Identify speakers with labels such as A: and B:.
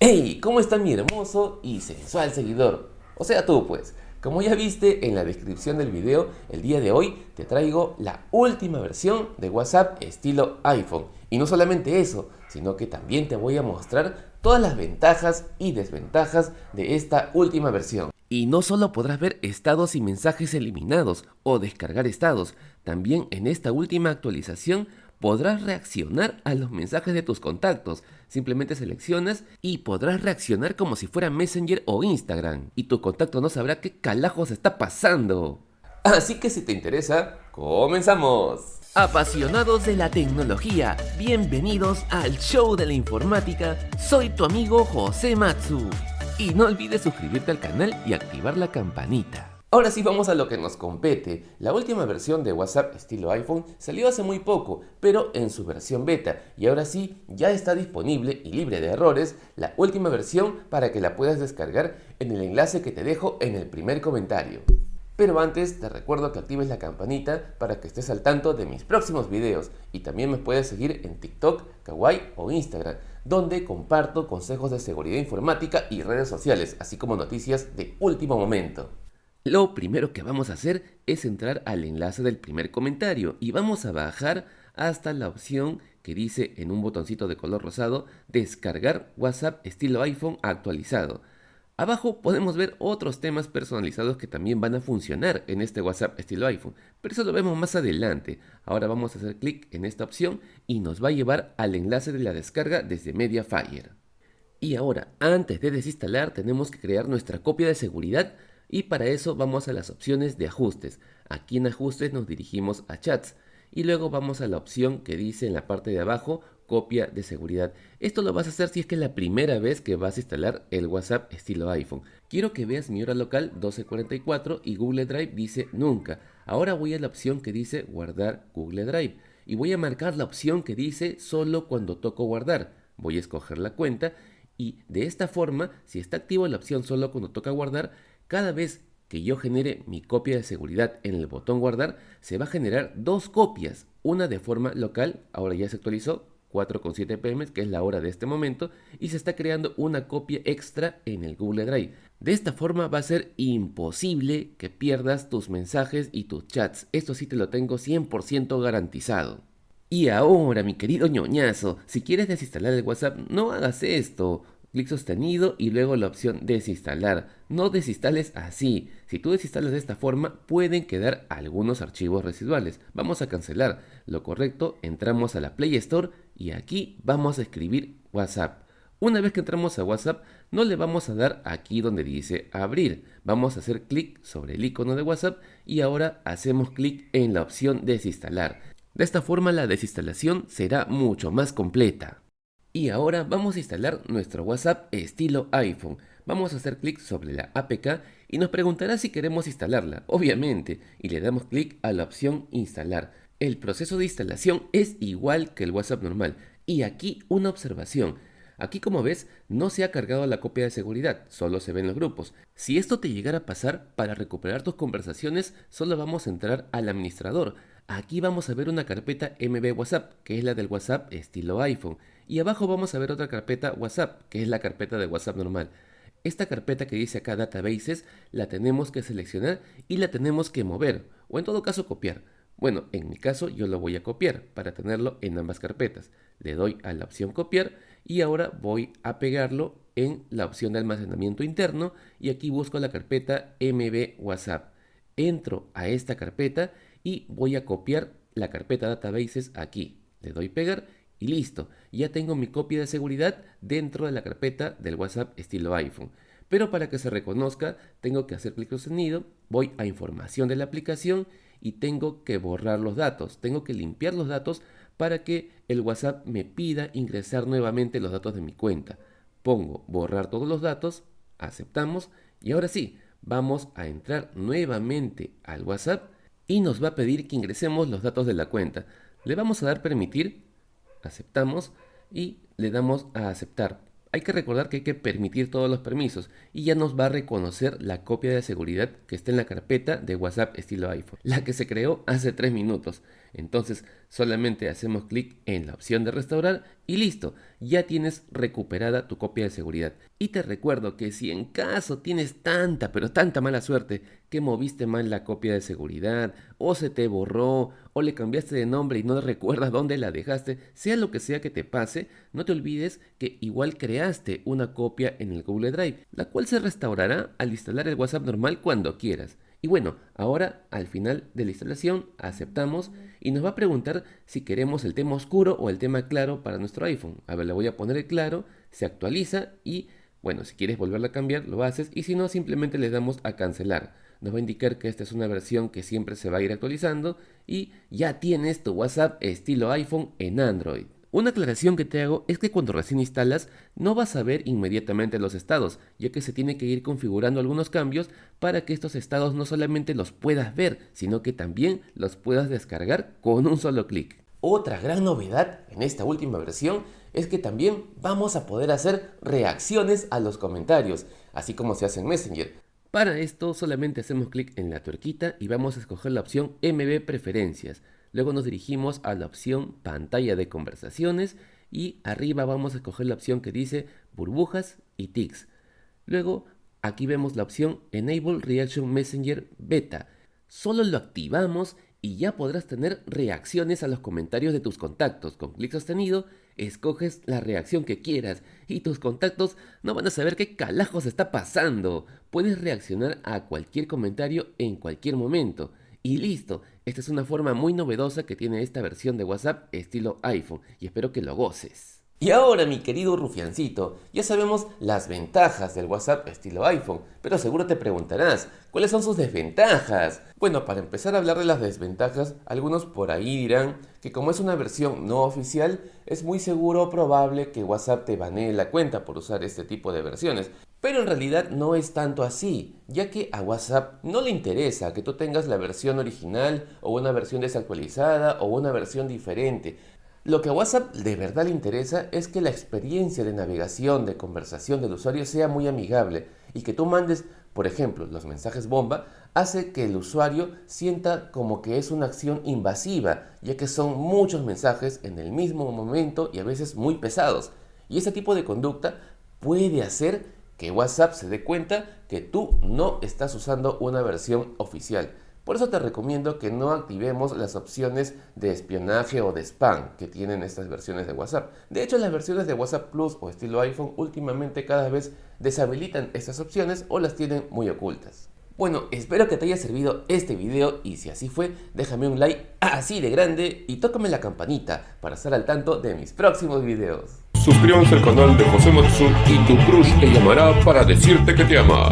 A: ¡Hey! ¿Cómo está mi hermoso y sensual seguidor? O sea tú pues. Como ya viste en la descripción del video, el día de hoy te traigo la última versión de WhatsApp estilo iPhone. Y no solamente eso, sino que también te voy a mostrar todas las ventajas y desventajas de esta última versión. Y no solo podrás ver estados y mensajes eliminados o descargar estados, también en esta última actualización podrás reaccionar a los mensajes de tus contactos. Simplemente seleccionas y podrás reaccionar como si fuera Messenger o Instagram. Y tu contacto no sabrá qué calajos está pasando. Así que si te interesa, comenzamos. Apasionados de la tecnología, bienvenidos al show de la informática. Soy tu amigo José Matsu. Y no olvides suscribirte al canal y activar la campanita. Ahora sí vamos a lo que nos compete. La última versión de WhatsApp estilo iPhone salió hace muy poco, pero en su versión beta. Y ahora sí, ya está disponible y libre de errores la última versión para que la puedas descargar en el enlace que te dejo en el primer comentario. Pero antes te recuerdo que actives la campanita para que estés al tanto de mis próximos videos y también me puedes seguir en TikTok, Kawaii o Instagram, donde comparto consejos de seguridad informática y redes sociales, así como noticias de último momento. Lo primero que vamos a hacer es entrar al enlace del primer comentario y vamos a bajar hasta la opción que dice en un botoncito de color rosado descargar WhatsApp estilo iPhone actualizado. Abajo podemos ver otros temas personalizados que también van a funcionar en este WhatsApp estilo iPhone, pero eso lo vemos más adelante. Ahora vamos a hacer clic en esta opción y nos va a llevar al enlace de la descarga desde Mediafire. Y ahora, antes de desinstalar, tenemos que crear nuestra copia de seguridad y para eso vamos a las opciones de ajustes. Aquí en ajustes nos dirigimos a chats y luego vamos a la opción que dice en la parte de abajo copia de seguridad. Esto lo vas a hacer si es que es la primera vez que vas a instalar el WhatsApp estilo iPhone. Quiero que veas mi hora local 1244 y Google Drive dice nunca. Ahora voy a la opción que dice guardar Google Drive y voy a marcar la opción que dice solo cuando toco guardar. Voy a escoger la cuenta y de esta forma, si está activa la opción solo cuando toca guardar, cada vez que yo genere mi copia de seguridad en el botón guardar, se va a generar dos copias, una de forma local, ahora ya se actualizó, 4.7 pm, que es la hora de este momento, y se está creando una copia extra en el Google Drive. De esta forma va a ser imposible que pierdas tus mensajes y tus chats. Esto sí te lo tengo 100% garantizado. Y ahora, mi querido ñoñazo, si quieres desinstalar el WhatsApp, no hagas esto clic sostenido y luego la opción desinstalar. No desinstales así. Si tú desinstalas de esta forma pueden quedar algunos archivos residuales. Vamos a cancelar. Lo correcto, entramos a la Play Store y aquí vamos a escribir WhatsApp. Una vez que entramos a WhatsApp, no le vamos a dar aquí donde dice abrir. Vamos a hacer clic sobre el icono de WhatsApp y ahora hacemos clic en la opción desinstalar. De esta forma la desinstalación será mucho más completa. Y ahora vamos a instalar nuestro WhatsApp estilo iPhone. Vamos a hacer clic sobre la APK y nos preguntará si queremos instalarla, obviamente, y le damos clic a la opción instalar. El proceso de instalación es igual que el WhatsApp normal. Y aquí una observación. Aquí como ves, no se ha cargado la copia de seguridad, solo se ven los grupos. Si esto te llegara a pasar, para recuperar tus conversaciones, solo vamos a entrar al administrador. Aquí vamos a ver una carpeta MB WhatsApp, que es la del WhatsApp estilo iPhone. Y abajo vamos a ver otra carpeta WhatsApp, que es la carpeta de WhatsApp normal. Esta carpeta que dice acá Databases la tenemos que seleccionar y la tenemos que mover, o en todo caso copiar. Bueno, en mi caso yo lo voy a copiar para tenerlo en ambas carpetas. Le doy a la opción copiar y ahora voy a pegarlo en la opción de almacenamiento interno y aquí busco la carpeta MB WhatsApp. Entro a esta carpeta y voy a copiar la carpeta Databases aquí. Le doy pegar y listo, ya tengo mi copia de seguridad dentro de la carpeta del WhatsApp estilo iPhone. Pero para que se reconozca, tengo que hacer clic sostenido, voy a información de la aplicación y tengo que borrar los datos. Tengo que limpiar los datos para que el WhatsApp me pida ingresar nuevamente los datos de mi cuenta. Pongo borrar todos los datos, aceptamos y ahora sí, vamos a entrar nuevamente al WhatsApp y nos va a pedir que ingresemos los datos de la cuenta. Le vamos a dar permitir aceptamos y le damos a aceptar. Hay que recordar que hay que permitir todos los permisos y ya nos va a reconocer la copia de seguridad que está en la carpeta de WhatsApp estilo iPhone, la que se creó hace 3 minutos. Entonces solamente hacemos clic en la opción de restaurar y listo, ya tienes recuperada tu copia de seguridad. Y te recuerdo que si en caso tienes tanta pero tanta mala suerte que moviste mal la copia de seguridad o se te borró o le cambiaste de nombre y no recuerdas dónde la dejaste, sea lo que sea que te pase, no te olvides que igual creaste una copia en el Google Drive, la cual se restaurará al instalar el WhatsApp normal cuando quieras. Y bueno, ahora al final de la instalación aceptamos y nos va a preguntar si queremos el tema oscuro o el tema claro para nuestro iPhone. A ver, le voy a poner el claro, se actualiza y bueno, si quieres volverlo a cambiar lo haces y si no simplemente le damos a cancelar. Nos va a indicar que esta es una versión que siempre se va a ir actualizando y ya tienes tu WhatsApp estilo iPhone en Android. Una aclaración que te hago es que cuando recién instalas no vas a ver inmediatamente los estados, ya que se tiene que ir configurando algunos cambios para que estos estados no solamente los puedas ver, sino que también los puedas descargar con un solo clic. Otra gran novedad en esta última versión es que también vamos a poder hacer reacciones a los comentarios, así como se hace en Messenger. Para esto solamente hacemos clic en la tuerquita y vamos a escoger la opción MB Preferencias. Luego nos dirigimos a la opción pantalla de conversaciones y arriba vamos a escoger la opción que dice burbujas y tics. Luego aquí vemos la opción Enable Reaction Messenger Beta. Solo lo activamos y ya podrás tener reacciones a los comentarios de tus contactos. Con clic sostenido, escoges la reacción que quieras y tus contactos no van a saber qué calajos está pasando. Puedes reaccionar a cualquier comentario en cualquier momento. Y listo, esta es una forma muy novedosa que tiene esta versión de WhatsApp estilo iPhone y espero que lo goces. Y ahora mi querido rufiancito, ya sabemos las ventajas del WhatsApp estilo iPhone, pero seguro te preguntarás, ¿cuáles son sus desventajas? Bueno, para empezar a hablar de las desventajas, algunos por ahí dirán que como es una versión no oficial, es muy seguro o probable que WhatsApp te banee la cuenta por usar este tipo de versiones. Pero en realidad no es tanto así, ya que a WhatsApp no le interesa que tú tengas la versión original o una versión desactualizada o una versión diferente. Lo que a WhatsApp de verdad le interesa es que la experiencia de navegación, de conversación del usuario sea muy amigable y que tú mandes, por ejemplo, los mensajes bomba, hace que el usuario sienta como que es una acción invasiva, ya que son muchos mensajes en el mismo momento y a veces muy pesados. Y ese tipo de conducta puede hacer que WhatsApp se dé cuenta que tú no estás usando una versión oficial. Por eso te recomiendo que no activemos las opciones de espionaje o de spam que tienen estas versiones de WhatsApp. De hecho, las versiones de WhatsApp Plus o estilo iPhone últimamente cada vez deshabilitan estas opciones o las tienen muy ocultas. Bueno, espero que te haya servido este video y si así fue, déjame un like así de grande y tócame la campanita para estar al tanto de mis próximos videos.
B: Suscríbanse al canal de José Matsu y tu crush te llamará para decirte que te ama.